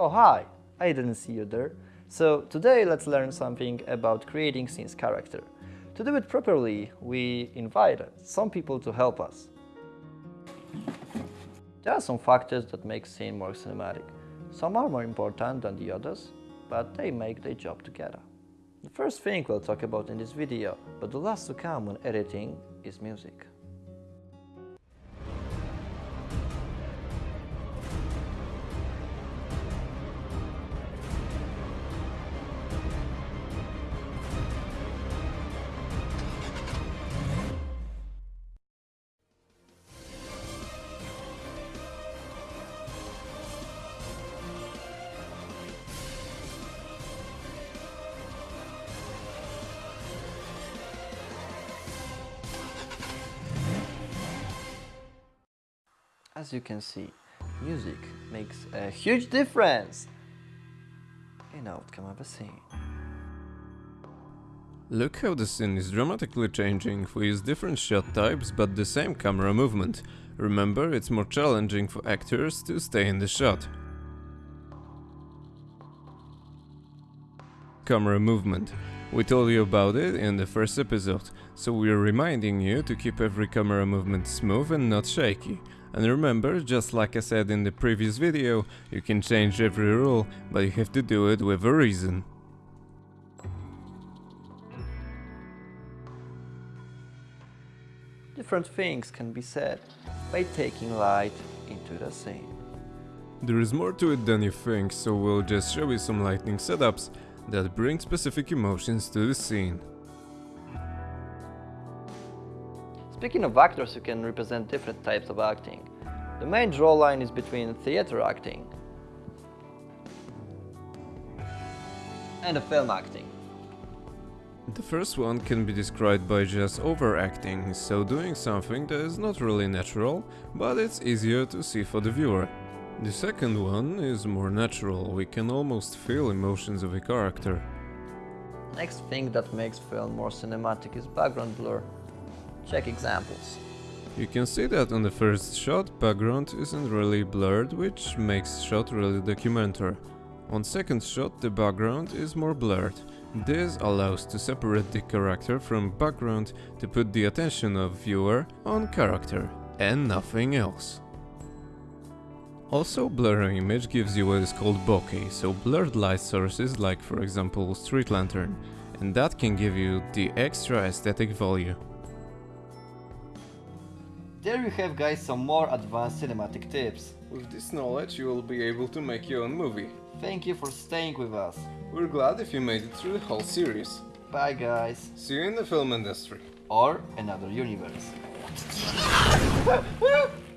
Oh hi, I didn't see you there. So today let's learn something about creating scenes character. To do it properly, we invited some people to help us. There are some factors that make scene more cinematic. Some are more important than the others, but they make their job together. The first thing we'll talk about in this video, but the last to come when editing, is music. As you can see, music makes a huge difference in outcome of a scene. Look how the scene is dramatically changing, we use different shot types but the same camera movement. Remember, it's more challenging for actors to stay in the shot. Camera movement. We told you about it in the first episode, so we're reminding you to keep every camera movement smooth and not shaky. And remember, just like I said in the previous video, you can change every rule, but you have to do it with a reason. Different things can be said by taking light into the scene. There is more to it than you think, so we'll just show you some lightning setups that bring specific emotions to the scene. Speaking of actors who can represent different types of acting, the main draw line is between theater acting and the film acting. The first one can be described by just overacting, so doing something that is not really natural, but it's easier to see for the viewer. The second one is more natural, we can almost feel emotions of a character. Next thing that makes film more cinematic is background blur. Check examples. You can see that on the first shot background isn't really blurred, which makes shot really documentary. On second shot the background is more blurred. This allows to separate the character from background to put the attention of viewer on character and nothing else. Also, blurring image gives you what is called bokeh, so blurred light sources like for example street lantern, and that can give you the extra aesthetic value. There you have guys some more advanced cinematic tips. With this knowledge you will be able to make your own movie. Thank you for staying with us. We're glad if you made it through the whole series. Bye guys. See you in the film industry. Or another universe.